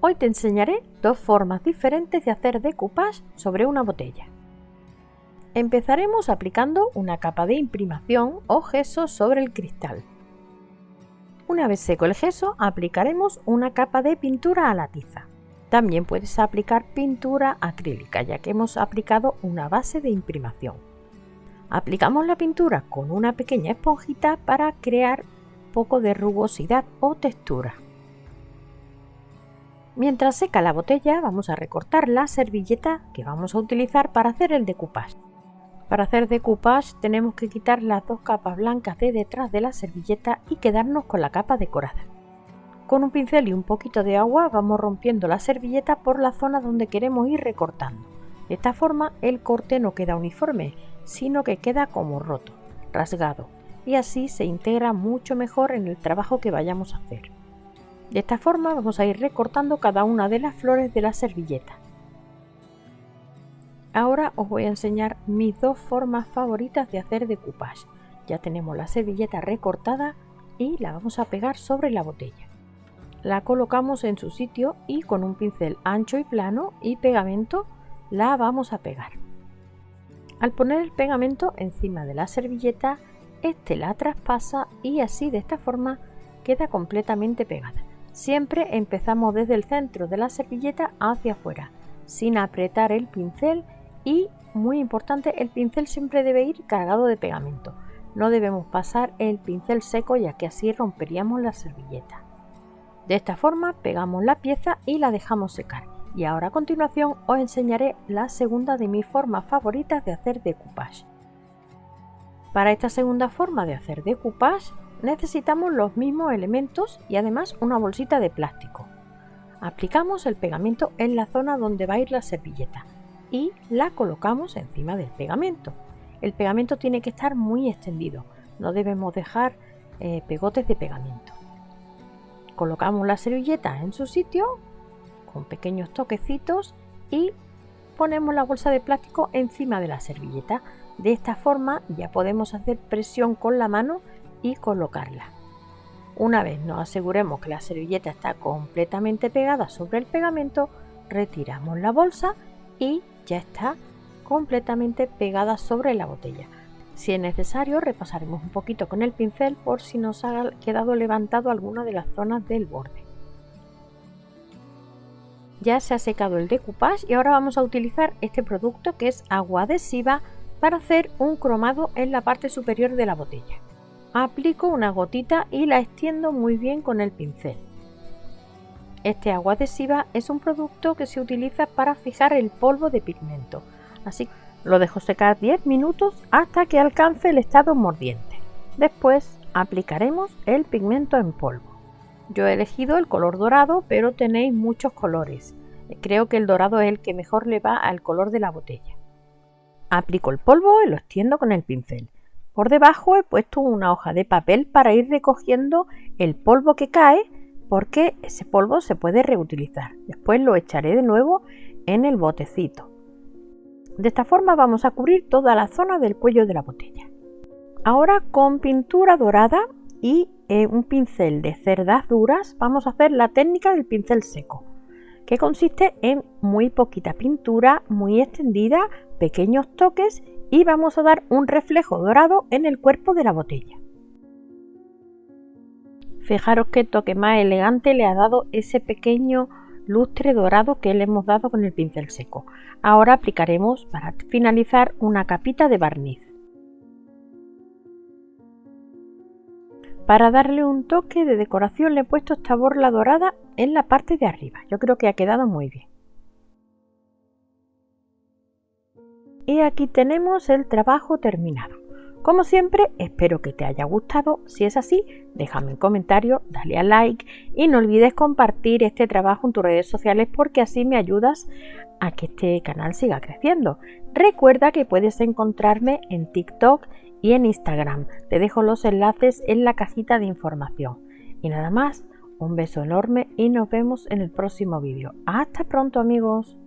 Hoy te enseñaré dos formas diferentes de hacer decoupage sobre una botella. Empezaremos aplicando una capa de imprimación o gesso sobre el cristal. Una vez seco el gesso, aplicaremos una capa de pintura a la tiza. También puedes aplicar pintura acrílica, ya que hemos aplicado una base de imprimación. Aplicamos la pintura con una pequeña esponjita para crear poco de rugosidad o textura. Mientras seca la botella vamos a recortar la servilleta que vamos a utilizar para hacer el decoupage. Para hacer decoupage tenemos que quitar las dos capas blancas de detrás de la servilleta y quedarnos con la capa decorada. Con un pincel y un poquito de agua vamos rompiendo la servilleta por la zona donde queremos ir recortando. De esta forma el corte no queda uniforme, sino que queda como roto, rasgado, y así se integra mucho mejor en el trabajo que vayamos a hacer. De esta forma vamos a ir recortando cada una de las flores de la servilleta. Ahora os voy a enseñar mis dos formas favoritas de hacer decoupage. Ya tenemos la servilleta recortada y la vamos a pegar sobre la botella. La colocamos en su sitio y con un pincel ancho y plano y pegamento la vamos a pegar. Al poner el pegamento encima de la servilleta, este la traspasa y así de esta forma queda completamente pegada. Siempre empezamos desde el centro de la servilleta hacia afuera, sin apretar el pincel y, muy importante, el pincel siempre debe ir cargado de pegamento. No debemos pasar el pincel seco ya que así romperíamos la servilleta. De esta forma pegamos la pieza y la dejamos secar. Y ahora a continuación os enseñaré la segunda de mis formas favoritas de hacer decoupage. Para esta segunda forma de hacer decoupage necesitamos los mismos elementos y además una bolsita de plástico. Aplicamos el pegamento en la zona donde va a ir la servilleta y la colocamos encima del pegamento. El pegamento tiene que estar muy extendido, no debemos dejar eh, pegotes de pegamento. Colocamos la servilleta en su sitio con pequeños toquecitos y ponemos la bolsa de plástico encima de la servilleta. De esta forma ya podemos hacer presión con la mano y colocarla. Una vez nos aseguremos que la servilleta está completamente pegada sobre el pegamento, retiramos la bolsa y ya está completamente pegada sobre la botella. Si es necesario, repasaremos un poquito con el pincel por si nos ha quedado levantado alguna de las zonas del borde. Ya se ha secado el decoupage y ahora vamos a utilizar este producto que es agua adhesiva para hacer un cromado en la parte superior de la botella. Aplico una gotita y la extiendo muy bien con el pincel. Este agua adhesiva es un producto que se utiliza para fijar el polvo de pigmento, así lo dejo secar 10 minutos hasta que alcance el estado mordiente. Después aplicaremos el pigmento en polvo. Yo he elegido el color dorado, pero tenéis muchos colores. Creo que el dorado es el que mejor le va al color de la botella. Aplico el polvo y lo extiendo con el pincel. Por debajo he puesto una hoja de papel para ir recogiendo el polvo que cae porque ese polvo se puede reutilizar. Después lo echaré de nuevo en el botecito. De esta forma vamos a cubrir toda la zona del cuello de la botella. Ahora con pintura dorada y eh, un pincel de cerdas duras vamos a hacer la técnica del pincel seco que consiste en muy poquita pintura, muy extendida, pequeños toques y vamos a dar un reflejo dorado en el cuerpo de la botella. Fijaros qué toque más elegante le ha dado ese pequeño lustre dorado que le hemos dado con el pincel seco. Ahora aplicaremos para finalizar una capita de barniz. Para darle un toque de decoración le he puesto esta borla dorada en la parte de arriba. Yo creo que ha quedado muy bien. Y aquí tenemos el trabajo terminado. Como siempre, espero que te haya gustado. Si es así, déjame un comentario, dale a like y no olvides compartir este trabajo en tus redes sociales porque así me ayudas a que este canal siga creciendo. Recuerda que puedes encontrarme en TikTok y en Instagram. Te dejo los enlaces en la cajita de información. Y nada más, un beso enorme y nos vemos en el próximo vídeo. Hasta pronto amigos.